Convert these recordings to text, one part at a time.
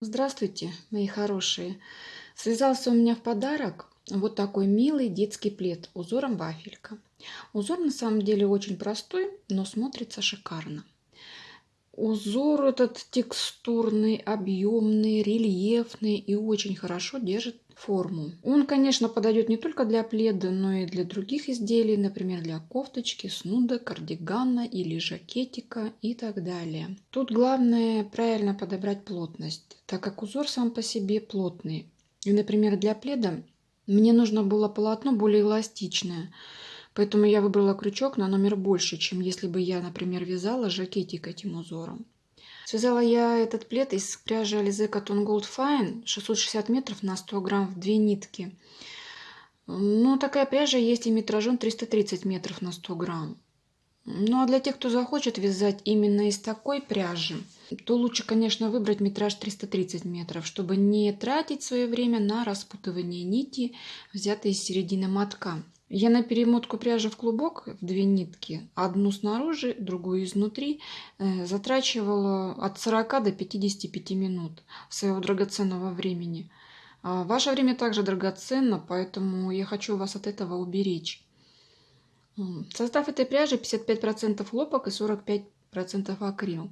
Здравствуйте, мои хорошие! Связался у меня в подарок вот такой милый детский плед узором вафелька. Узор на самом деле очень простой, но смотрится шикарно. Узор этот текстурный, объемный, рельефный и очень хорошо держит форму. Он, конечно, подойдет не только для пледа, но и для других изделий, например, для кофточки, снуда, кардигана или жакетика и так далее. Тут главное правильно подобрать плотность, так как узор сам по себе плотный. И, например, для пледа мне нужно было полотно более эластичное, поэтому я выбрала крючок на номер больше, чем если бы я, например, вязала жакетик этим узором. Связала я этот плед из пряжи Alize Cotton Gold Fine 660 метров на 100 грамм в две нитки. Но такая пряжа есть и метражом 330 метров на 100 грамм. Ну а для тех, кто захочет вязать именно из такой пряжи, то лучше, конечно, выбрать метраж 330 метров, чтобы не тратить свое время на распутывание нити, взятой из середины мотка. Я на перемотку пряжи в клубок в две нитки, одну снаружи, другую изнутри, э, затрачивала от 40 до 55 минут своего драгоценного времени. А ваше время также драгоценно, поэтому я хочу вас от этого уберечь. Состав этой пряжи 55% хлопок и 45% акрил.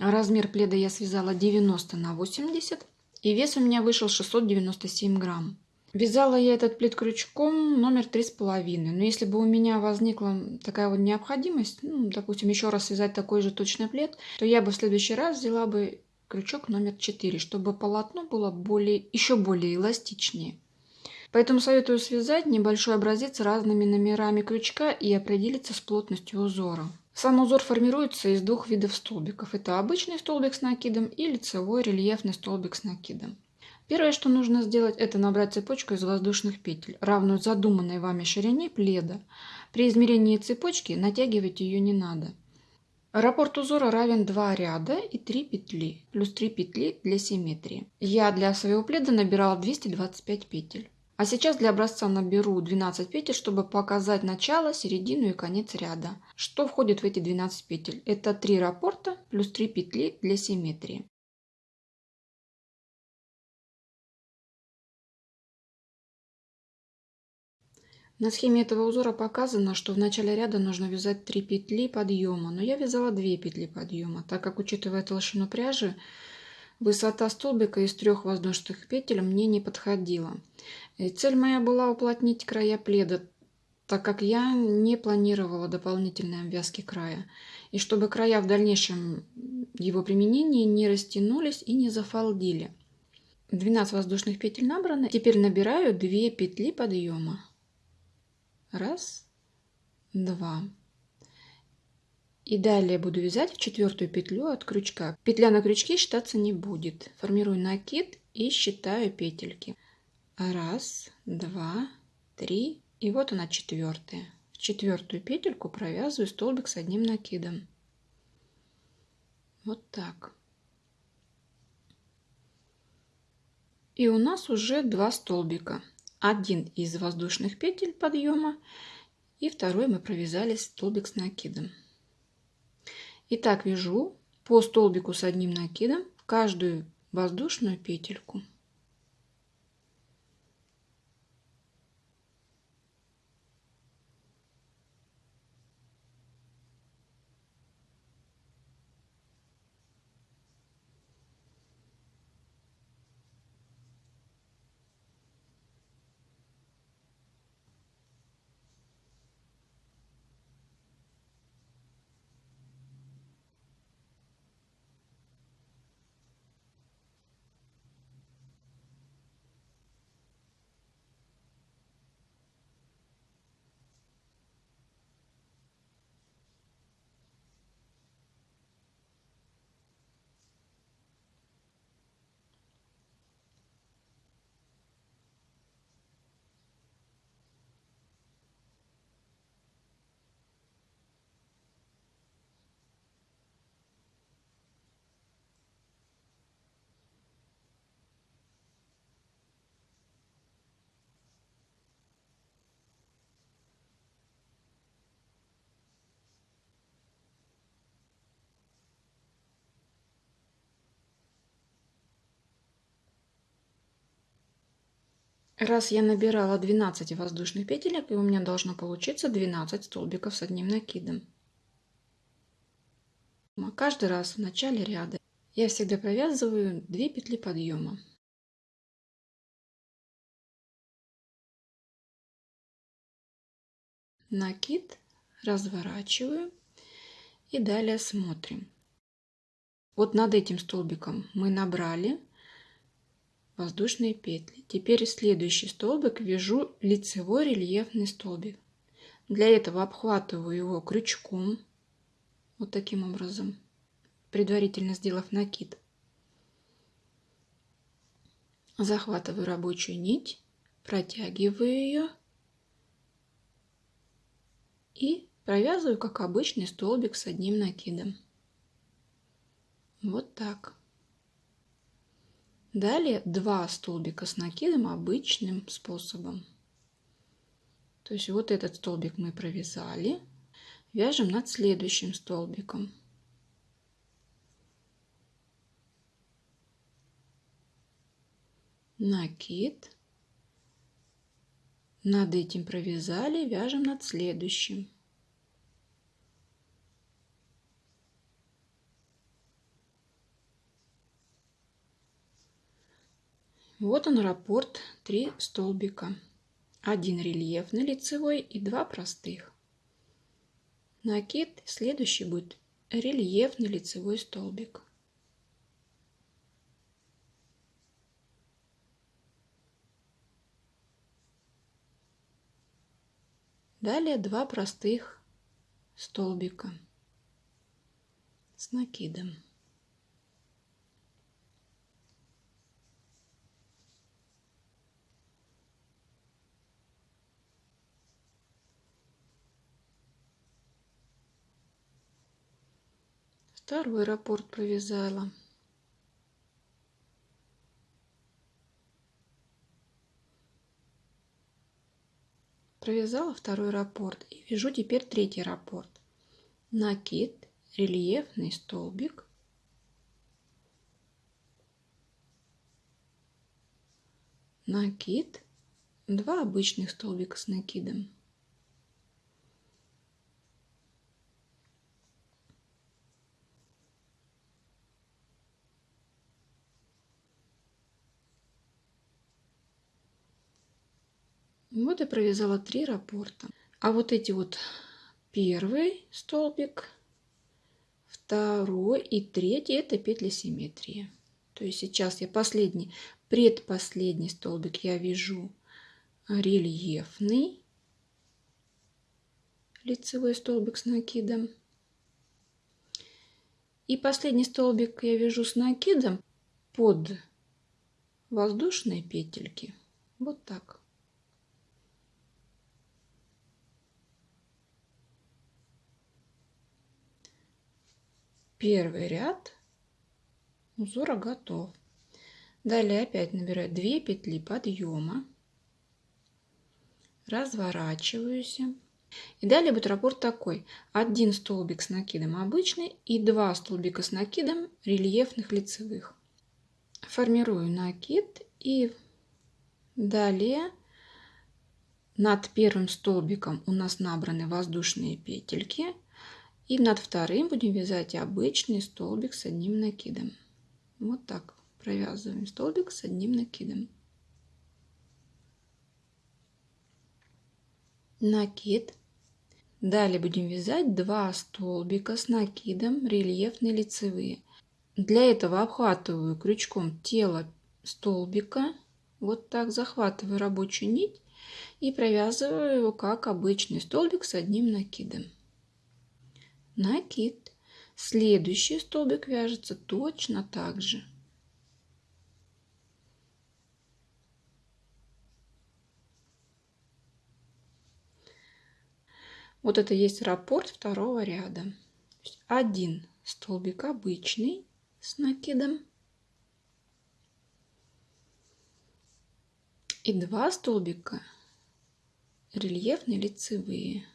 Размер пледа я связала 90 на 80, и вес у меня вышел 697 грамм. Вязала я этот плед крючком номер три с половиной. Но если бы у меня возникла такая вот необходимость, ну, допустим, еще раз связать такой же точный плед, то я бы в следующий раз взяла бы крючок номер 4, чтобы полотно было более, еще более эластичнее. Поэтому советую связать небольшой образец разными номерами крючка и определиться с плотностью узора. Сам узор формируется из двух видов столбиков. Это обычный столбик с накидом и лицевой рельефный столбик с накидом. Первое, что нужно сделать, это набрать цепочку из воздушных петель, равную задуманной вами ширине пледа. При измерении цепочки натягивать ее не надо. Раппорт узора равен 2 ряда и 3 петли, плюс 3 петли для симметрии. Я для своего пледа набирала 225 петель. А сейчас для образца наберу 12 петель, чтобы показать начало, середину и конец ряда. Что входит в эти 12 петель? Это 3 раппорта плюс 3 петли для симметрии. На схеме этого узора показано, что в начале ряда нужно вязать 3 петли подъема, но я вязала 2 петли подъема, так как, учитывая толщину пряжи, высота столбика из трех воздушных петель мне не подходила. И цель моя была уплотнить края пледа, так как я не планировала дополнительной обвязки края, и чтобы края в дальнейшем его применении не растянулись и не зафалдили. 12 воздушных петель набраны, теперь набираю 2 петли подъема. Раз, два. И далее буду вязать в четвертую петлю от крючка. Петля на крючке считаться не будет. Формирую накид и считаю петельки. Раз, два, три. И вот она четвертая. В четвертую петельку провязываю столбик с одним накидом. Вот так. И у нас уже два столбика один из воздушных петель подъема и второй мы провязали столбик с накидом. Итак, вяжу по столбику с одним накидом каждую воздушную петельку. Раз я набирала 12 воздушных петелек, и у меня должно получиться 12 столбиков с одним накидом. Каждый раз в начале ряда я всегда провязываю 2 петли подъема. Накид разворачиваю и далее смотрим. Вот над этим столбиком мы набрали воздушные петли. Теперь следующий столбик вяжу лицевой рельефный столбик. Для этого обхватываю его крючком, вот таким образом, предварительно сделав накид. Захватываю рабочую нить, протягиваю ее и провязываю, как обычный столбик с одним накидом. Вот так. Далее два столбика с накидом обычным способом. То есть вот этот столбик мы провязали. Вяжем над следующим столбиком. Накид. Над этим провязали, вяжем над следующим. Вот он раппорт, три столбика. Один рельефный лицевой и два простых. Накид следующий будет рельефный лицевой столбик. Далее два простых столбика с накидом. Второй раппорт провязала. Провязала второй раппорт и вяжу теперь третий раппорт. Накид, рельефный столбик. Накид, два обычных столбика с накидом. Вот я провязала три раппорта. А вот эти вот первый столбик, второй и третий это петли симметрии. То есть сейчас я последний, предпоследний столбик я вяжу рельефный лицевой столбик с накидом. И последний столбик я вяжу с накидом под воздушные петельки. Вот так. Первый ряд узора готов. Далее опять набираю 2 петли подъема, разворачиваюсь. И далее будет раппорт такой. Один столбик с накидом обычный и два столбика с накидом рельефных лицевых. Формирую накид и далее над первым столбиком у нас набраны воздушные петельки – и над вторым будем вязать обычный столбик с одним накидом. Вот так провязываем столбик с одним накидом. Накид. Далее будем вязать два столбика с накидом рельефные лицевые. Для этого обхватываю крючком тело столбика. Вот так захватываю рабочую нить и провязываю его как обычный столбик с одним накидом накид. Следующий столбик вяжется точно так же. Вот это есть раппорт второго ряда. Один столбик обычный с накидом. И два столбика рельефные лицевые.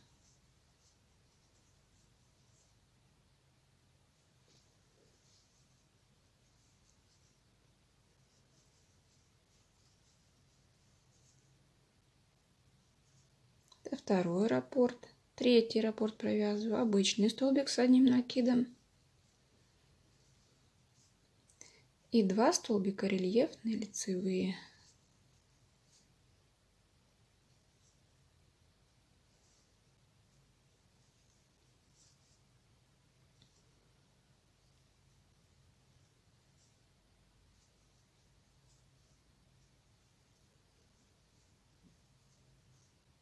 Второй раппорт, третий раппорт провязываю, обычный столбик с одним накидом и два столбика рельефные лицевые.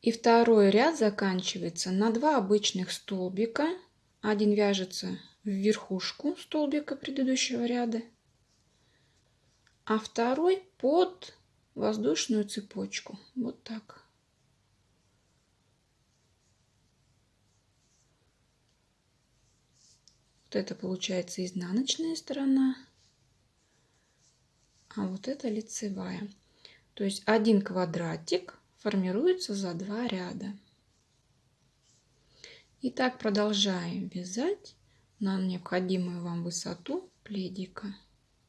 И второй ряд заканчивается на два обычных столбика. Один вяжется в верхушку столбика предыдущего ряда, а второй под воздушную цепочку. Вот так. Вот это получается изнаночная сторона, а вот это лицевая. То есть один квадратик формируется за два ряда. И так продолжаем вязать на необходимую вам высоту пледика.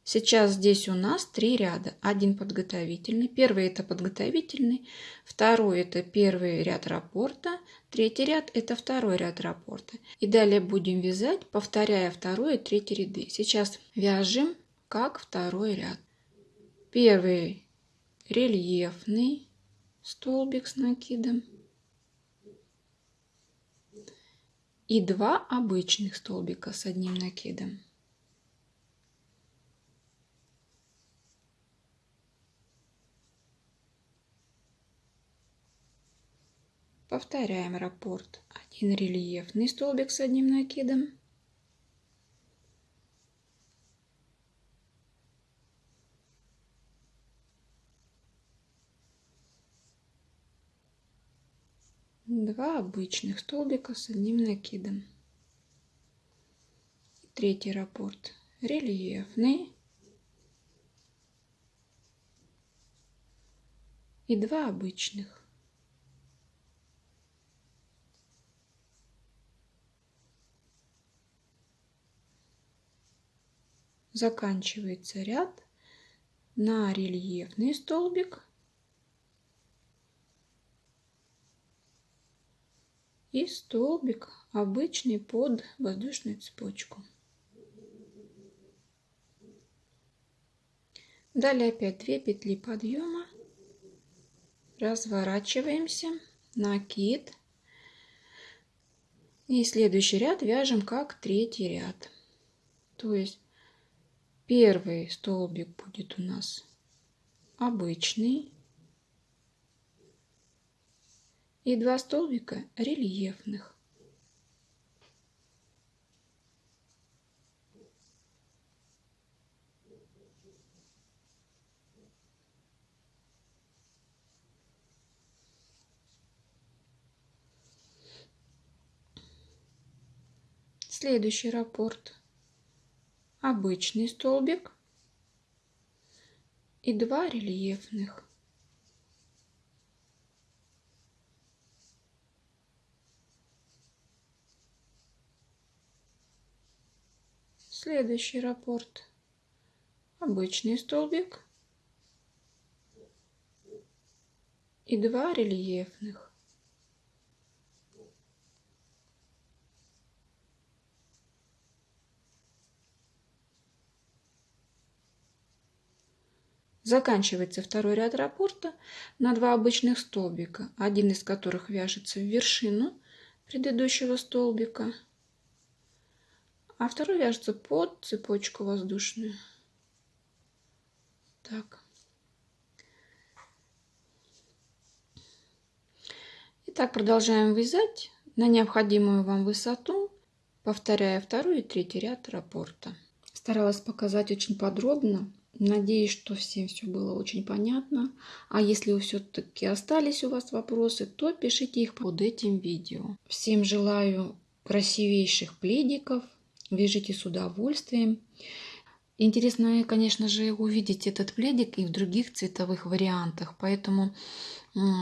Сейчас здесь у нас три ряда. Один подготовительный. Первый это подготовительный. Второй это первый ряд раппорта. Третий ряд это второй ряд раппорта. И далее будем вязать, повторяя второй и третий ряды. Сейчас вяжем как второй ряд. Первый рельефный столбик с накидом и два обычных столбика с одним накидом. Повторяем раппорт. Один рельефный столбик с одним накидом два обычных столбика с одним накидом. Третий раппорт рельефный. И два обычных. Заканчивается ряд на рельефный столбик и столбик обычный под воздушную цепочку. Далее опять 2 петли подъема, разворачиваемся, накид. И следующий ряд вяжем как третий ряд. То есть первый столбик будет у нас обычный, и два столбика рельефных. Следующий раппорт. Обычный столбик и два рельефных. Следующий раппорт. Обычный столбик и два рельефных. Заканчивается второй ряд раппорта на два обычных столбика, один из которых вяжется в вершину предыдущего столбика – а второй вяжется под цепочку воздушную. Так. Итак, продолжаем вязать на необходимую вам высоту, повторяя второй и третий ряд раппорта. Старалась показать очень подробно. Надеюсь, что всем все было очень понятно. А если все-таки остались у вас вопросы, то пишите их под этим видео. Всем желаю красивейших пледиков, Вяжите с удовольствием. Интересно, конечно же, увидеть этот пледик и в других цветовых вариантах. Поэтому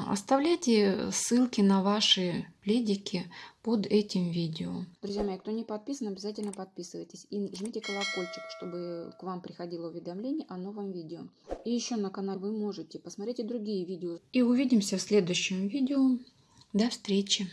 оставляйте ссылки на ваши пледики под этим видео. Друзья мои, кто не подписан, обязательно подписывайтесь. И жмите колокольчик, чтобы к вам приходило уведомление о новом видео. И еще на канале вы можете посмотреть и другие видео. И увидимся в следующем видео. До встречи!